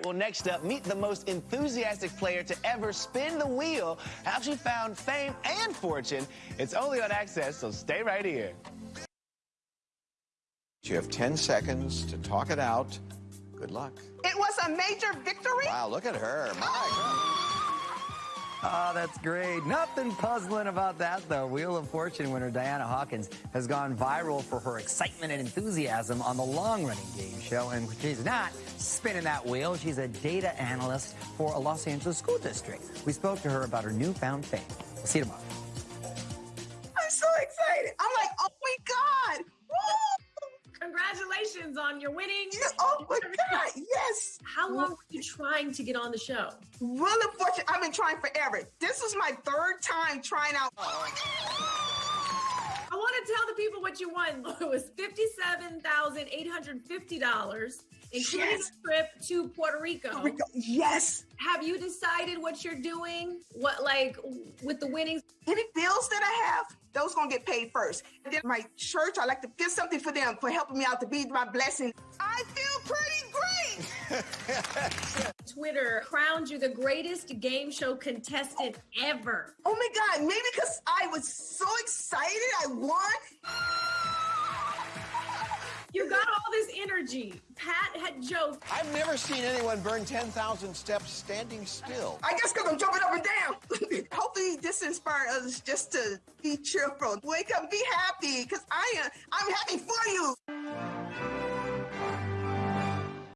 right, well, next up, meet the most enthusiastic player to ever spin the wheel. How she found fame and fortune. It's only on Access, so stay right here. You have 10 seconds to talk it out. Good luck. It was a major victory. Wow, look at her. My God. Oh, that's great. Nothing puzzling about that, though. Wheel of Fortune winner Diana Hawkins has gone viral for her excitement and enthusiasm on the long-running game show. And she's not spinning that wheel. She's a data analyst for a Los Angeles school district. We spoke to her about her newfound fame. We'll see you tomorrow. I'm so excited. I'm on your winning. Oh my God. Yes. How long were you trying to get on the show? Really fortunate. I've been trying forever. This was my third time trying out. I want to tell the people what you won. It was $57,850, including Yes. a trip to Puerto Rico. We go. Yes. Have you decided what you're doing? What, like, with the winnings? Any bills that I have, those gonna get paid first. And then my church, I like to get something for them for helping me out to be my blessing. I feel pretty great. Twitter crowned you the greatest game show contestant ever. Oh my God, maybe because I was so excited I won. Energy. Pat had joked. I've never seen anyone burn 10,000 steps standing still. I guess because I'm jumping up and down. Hopefully, this inspires us just to be cheerful, wake up, be happy, because I am. I'm happy for you.